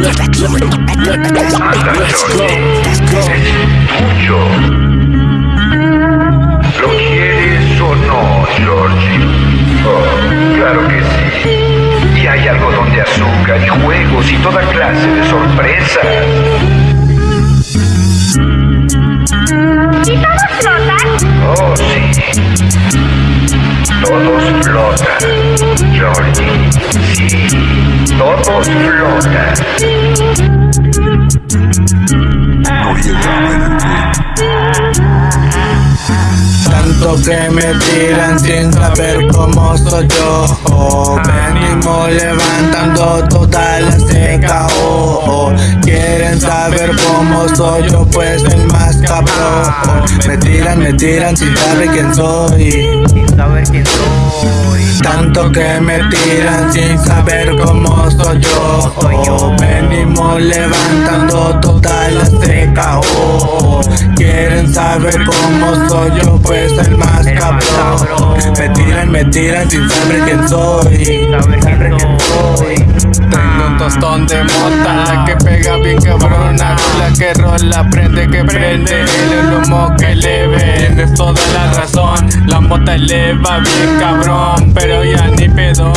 ¿Lo quieres o no, Georgie? Oh, claro que sí. Y hay algodón de azúcar y juegos y toda clase de sorpresas. ¿Y todos flotan? Oh, sí. Todos flotan, Georgie. Sí, todos flotan. Tanto que me tiran sin saber cómo soy yo. Venimos levantando toda la seca oh, Quieren saber cómo soy yo pues el más cabrón. Tiran, me tiran sin saber quién soy Sin saber quién soy. Tanto que me tiran sin saber cómo soy yo Venimos levantando toda la seca oh. Quieren saber cómo soy yo pues el más cabrón Me tiran, me tiran sin saber quién soy Sin saber quién soy. Tostón de mota, que pega bien cabrona La que rola, prende que prende El humo que leve, tienes toda la razón La mota eleva bien cabrón, pero ya ni pedo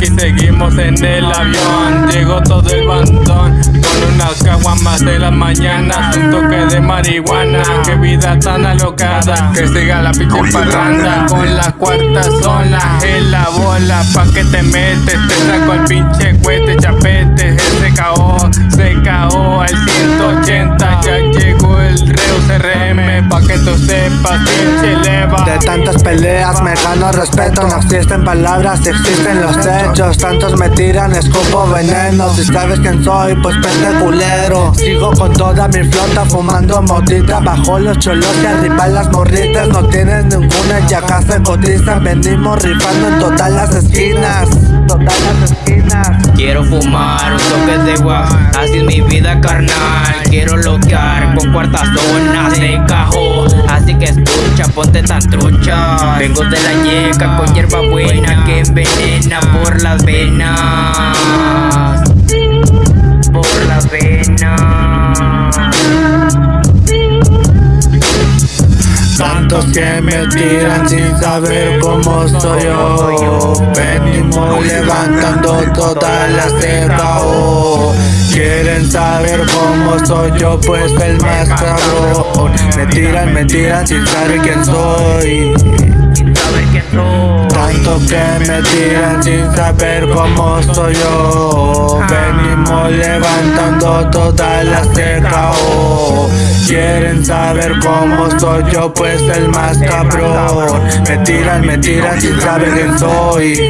Aquí seguimos en el avión, llegó todo el bandón Con unas caguamas de la mañana, un toque de marihuana. Qué vida tan alocada, que siga la pinche parranda. Con la cuarta zona en la bola, pa' que te metes. Te saco el pinche cuete, chapete, se caó, se caó al 180 Ya Que De tantas peleas me gano respeto No existen palabras, existen los hechos. Tantos me tiran, escupo veneno. Si sabes quién soy, pues pende culero. Sigo con toda mi flota fumando motita Bajo los cholos y arriba las morritas. No tienen ninguna y acá se cotizan. Venimos rifando en todas las esquinas. Todas las esquinas. Quiero fumar un toque de guas, así es mi vida carnal. Quiero loquear con cuarta zona Vengo de la yeca con hierba buena que envenena por las venas. Por las venas. Tantos que me tiran sin saber cómo soy yo Venimos levantando toda la ceja oh. Quieren saber cómo soy yo pues el más cabrón. Me tiran, me tiran sin saber quién soy. Tanto que me tiran sin saber cómo soy yo. Venimos levantando toda la oh. Quieren saber cómo soy yo pues el más cabrón. Me tiran, me tiran sin saber quién soy